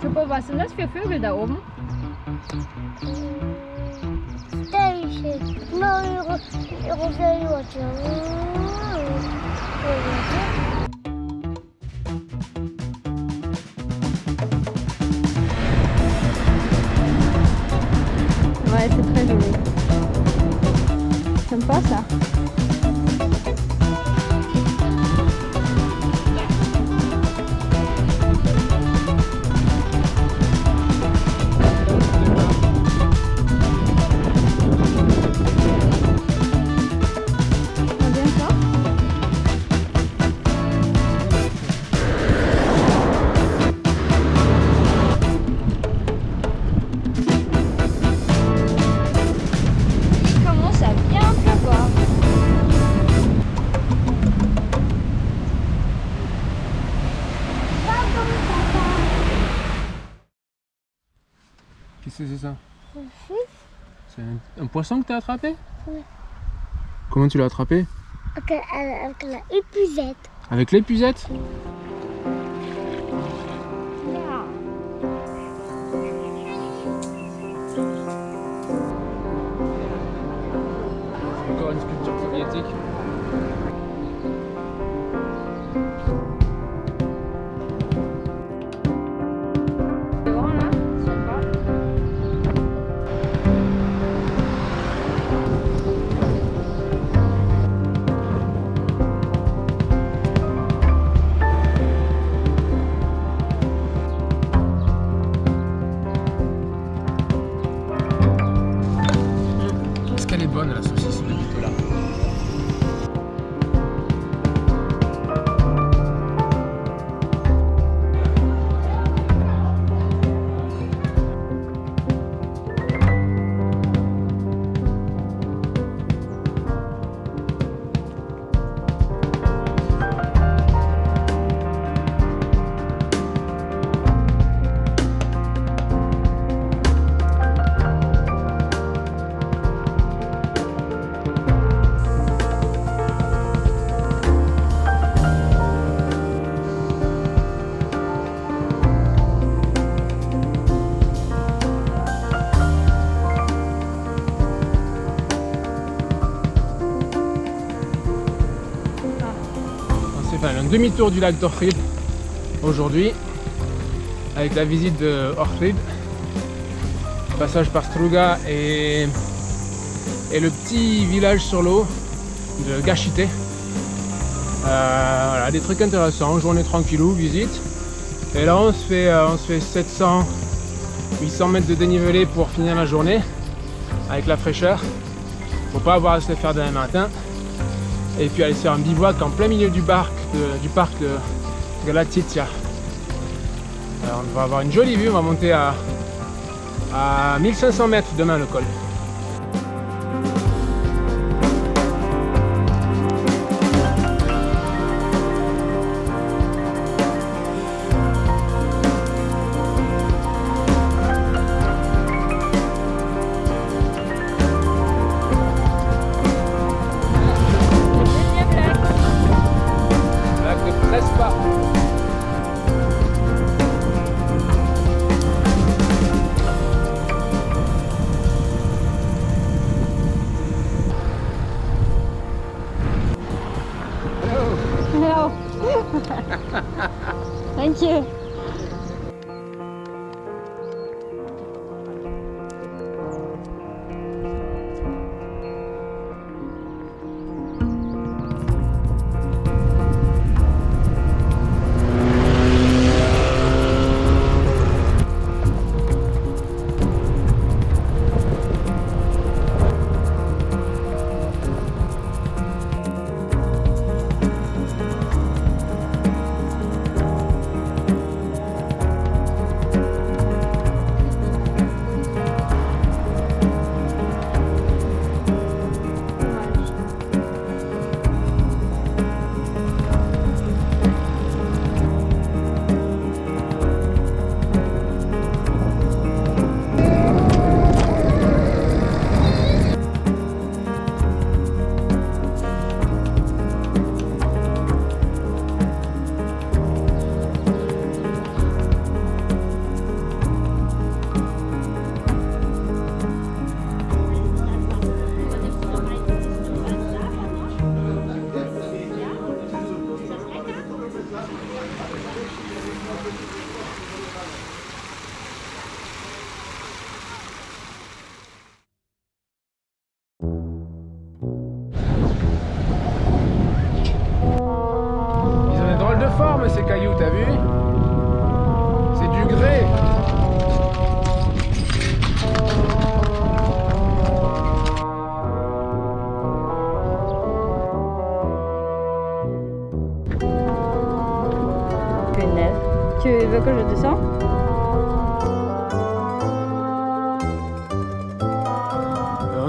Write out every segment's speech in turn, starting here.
Juppo, was sind das für Vögel da oben? Weiße Treasury. Zum Wasser. Poisson que t'as attrapé Oui. Comment tu l'as attrapé Avec, avec la épuisette. Avec l'épuisette demi-tour du lac d'Orfrid aujourd'hui avec la visite de Orfrid, passage par Struga et, le petit village sur l'eau de Gachité. Euh, voilà, des trucs intéressants, journée tranquillou, visite. Et là on se fait, euh, on se fait 700, 800 mètres de dénivelé pour finir la journée avec la fraîcheur. Faut pas avoir à se les faire demain matin et puis aller se faire un bivouac en plein milieu du parc du parc de Galatitia. Alors, on va avoir une jolie vue, on va monter à, à 1500 mètres demain le col.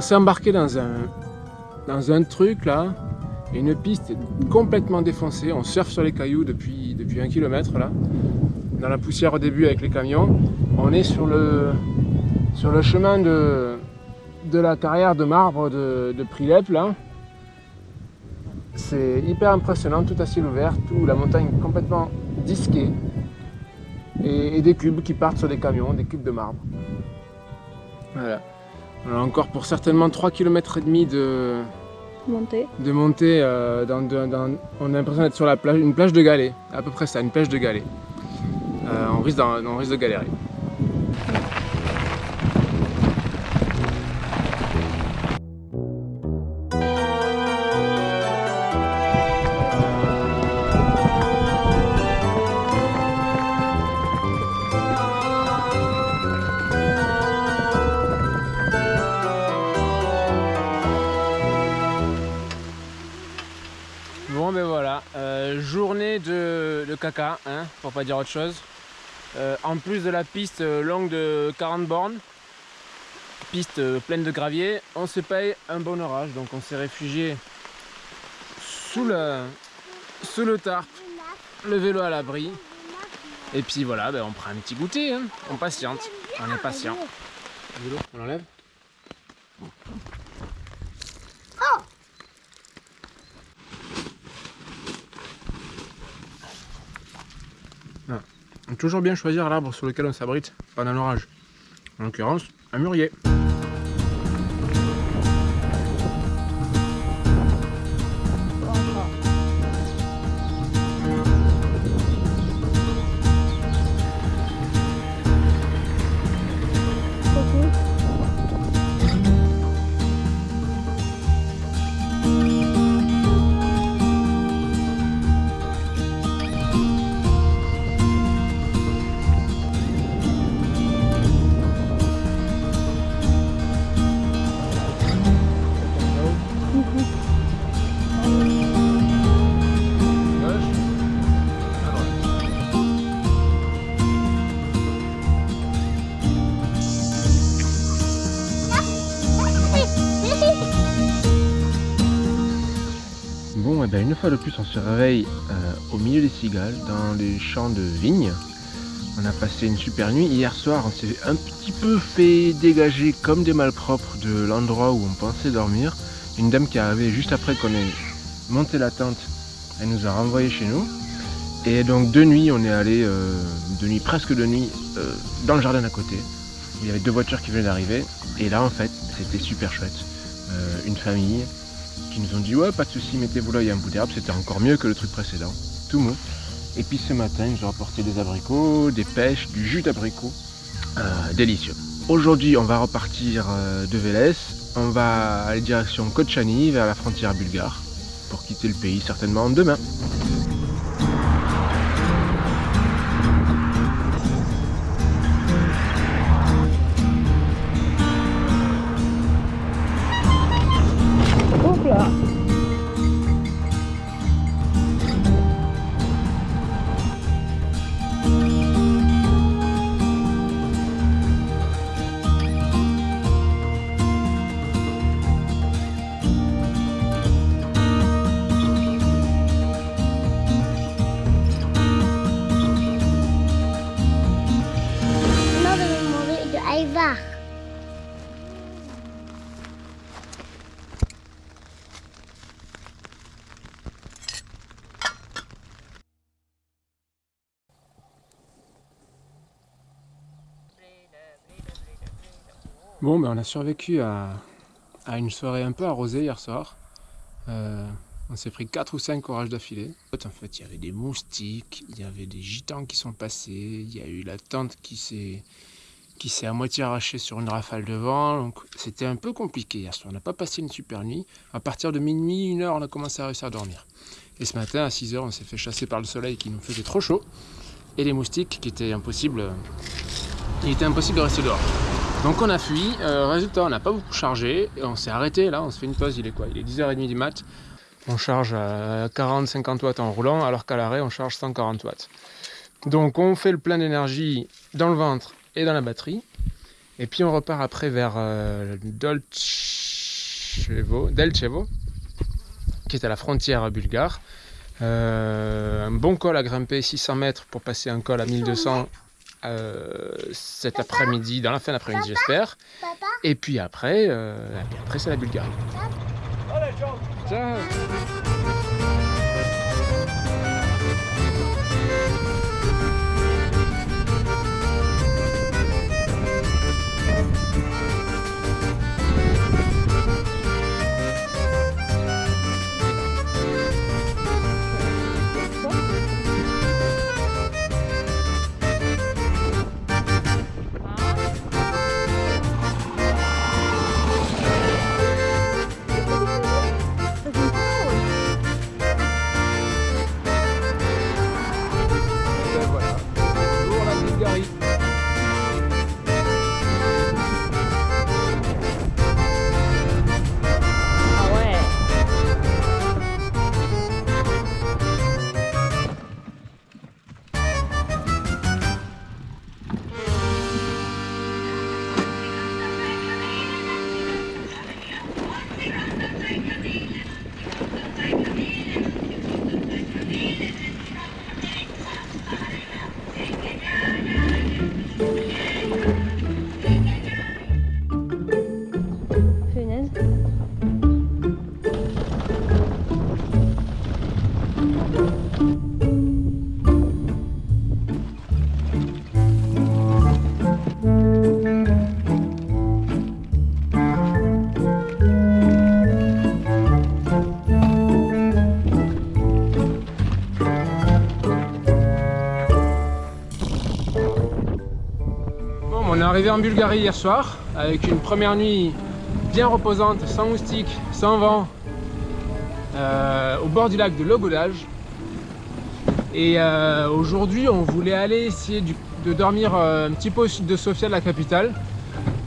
s'est embarqué dans un, dans un truc là, une piste complètement défoncée. On surfe sur les cailloux depuis, depuis un kilomètre là, dans la poussière au début avec les camions. On est sur le, sur le chemin de, de la carrière de marbre de, de Prilep là. C'est hyper impressionnant, tout à ciel ouvert, tout la montagne complètement disquée. Et, et des cubes qui partent sur des camions, des cubes de marbre. Voilà. On a encore pour certainement 3 km et demi de, montée. euh, dans, on a l'impression d'être sur la plage, une plage de galets, à peu près ça, une plage de galets. Euh, on, risque d'en- on risque de galérer. Hein, pour pas dire autre chose. Euh, en plus de la piste euh, longue de 40 bornes, piste euh, pleine de gravier, on se paye un bon orage. Donc on s'est réfugié sous le, sous le tarp, le vélo à l'abri. Et puis voilà, ben, on prend un petit goûter, hein. on patiente, on est patient. On l'enlève toujours bien choisir l'arbre sur lequel on s'abrite pendant l'orage. En l'occurrence, un mûrier. Ben une fois de plus, on se réveille euh, au milieu des cigales, dans les champs de vignes. On a passé une super nuit. Hier soir, on s'est un petit peu fait dégager comme des malpropres de l'endroit où on pensait dormir. Une dame qui est arrivée juste après qu'on ait monté la tente, elle nous a renvoyé chez nous. Et donc de nuit, on est allé, euh, de nuit, presque de nuit, euh, dans le jardin d'à côté. Il y avait deux voitures qui venaient d'arriver. Et là, en fait, c'était super chouette. Une famille qui nous ont dit ouais pas de souci mettez-vous là il y un bout d'herbe c'était encore mieux que le truc précédent. Tout mou. Et puis ce matin ils ont apporté des abricots des pêches du jus d'abricot. Euh, délicieux. Aujourd'hui on va repartir euh, de Vélez on va aller direction Kochani vers la frontière bulgare pour quitter le pays certainement demain Bon, ben on a survécu à, à une soirée un peu arrosée hier soir. Euh, on s'est pris 4 ou 5 orages d'affilée. En fait, il y avait des moustiques, il y avait des gitans qui sont passés, il y a eu la tente qui s'est à moitié arrachée sur une rafale de vent. Donc c'était un peu compliqué hier soir. On n'a pas passé une super nuit. À partir de minuit, une heure, on a commencé à réussir à dormir. Et ce matin, à 6 heures, on s'est fait chasser par le soleil qui nous faisait trop chaud. Et les moustiques qui étaient impossibles. Il était impossible de rester dehors. Donc on a fui, Euh, résultat on n'a pas beaucoup chargé, et on s'est arrêté là, on se fait une pause, il est quoi? Il est 10h30 du mat, on charge à 40-50 watts en roulant, alors qu'à l'arrêt on charge 140 watts. Donc on fait le plein d'énergie dans le ventre et dans la batterie, et puis on repart après vers euh, Dolce Delchevo, Delchevo, qui est à la frontière bulgare. Euh, un bon col à grimper, 600 mètres pour passer un col à 1200 euh, cet après-midi, dans la fin d'après-midi j'espère. Et puis après, euh, et après c'est la Bulgarie. Ciao. Arrivé en Bulgarie hier soir avec une première nuit bien reposante, sans moustiques, sans vent, euh, au bord du lac de Logodage. Et euh, aujourd'hui, on voulait aller essayer de dormir euh, un petit peu au sud de Sofia, la capitale,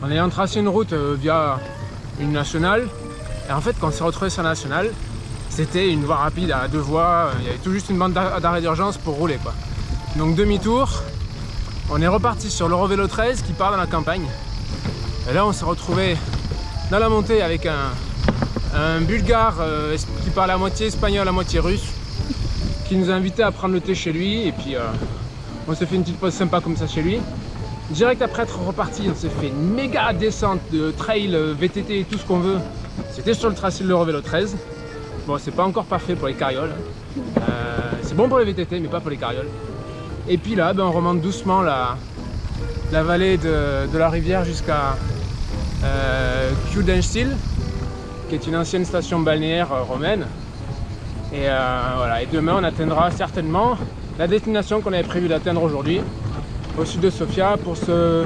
en ayant tracé une route via une nationale. Et en fait, quand on s'est retrouvé sur la nationale, c'était une voie rapide à deux voies. Il y avait tout juste une bande d'ar- d'arrêt d'urgence pour rouler. Quoi. Donc demi-tour, on est reparti sur l'Eurovélo 13 qui part dans la campagne. Et là, on s'est retrouvé dans la montée avec un, bulgare euh, qui parle à moitié espagnol, à moitié russe, qui nous a invités à prendre le thé chez lui. Et puis, euh, on s'est fait une petite pause sympa comme ça chez lui. Direct après être reparti, on s'est fait une méga descente de trail, euh, VTT et tout ce qu'on veut. C'était sur le tracé de l'Eurovélo 13. Bon, c'est pas encore parfait pour les carrioles. Euh, c'est bon pour les VTT, mais pas pour les carrioles. Et puis là, ben, on remonte doucement la, vallée de, la rivière jusqu'à euh, qui est une ancienne station balnéaire euh, romaine. Et, euh, et demain, on atteindra certainement la destination qu'on avait prévu d'atteindre aujourd'hui, au sud de Sofia, pour se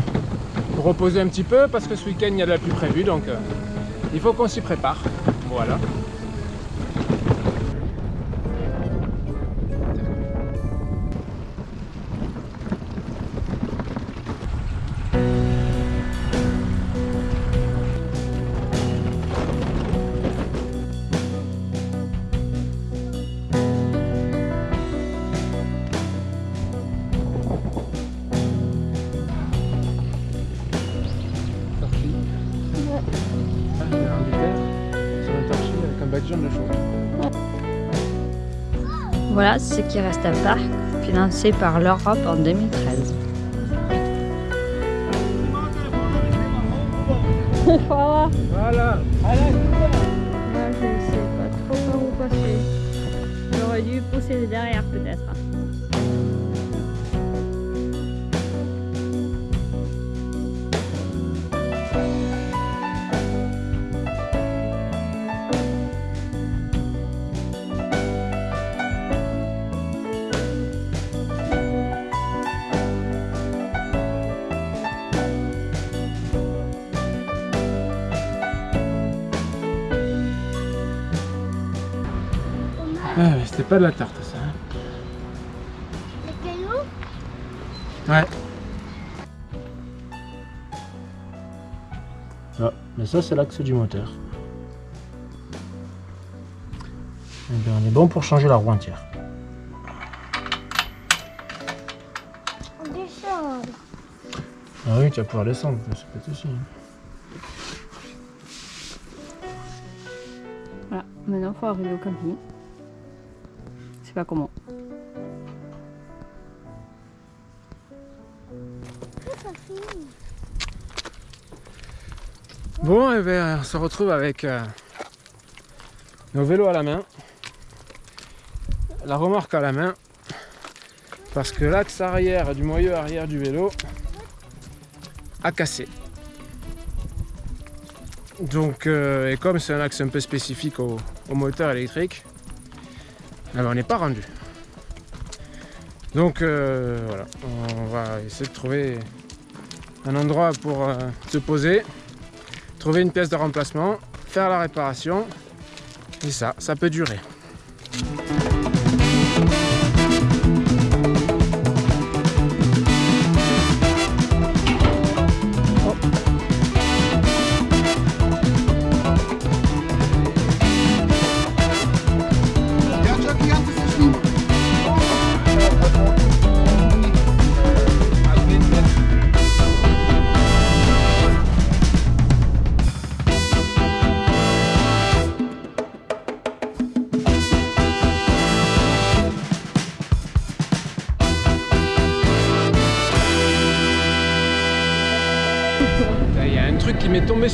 reposer un petit peu, parce que ce week-end, il y a de la pluie prévue, donc euh, il faut qu'on s'y prépare. Voilà. Voilà ce qui reste à Parc, financé par l'Europe en 2013. voilà. Voilà. Je ne sais pas trop par où passer. J'aurais dû pousser derrière peut-être. Ah, c'était pas de la tarte ça. hein. le caillou, Ouais. Ah, mais ça c'est l'axe du moteur. Eh bien, on est bon pour changer la roue entière. on descend. Ah oui, tu vas pouvoir descendre, c'est pas de souci. Maintenant, il faut arriver au camping. Comment. Bon, et ben, on se retrouve avec euh, nos vélos à la main, la remorque à la main, parce que l'axe arrière du moyeu arrière du vélo a cassé. Donc, euh, et comme c'est un axe un peu spécifique au moteur électrique, eh ben, on n'est pas rendu. Donc euh, voilà, on va essayer de trouver un endroit pour euh, se poser, trouver une pièce de remplacement, faire la réparation, et ça, ça peut durer.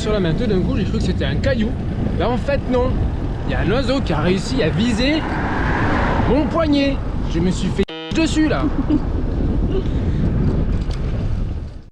Sur la main tout d'un coup, j'ai cru que c'était un caillou. Là en fait non. Il y a un oiseau qui a réussi à viser mon poignet. Je me suis fait dessus là.